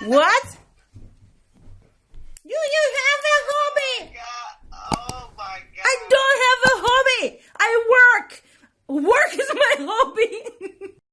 What? You you have a hobby. Oh my god. Oh I don't have a hobby. I work. Work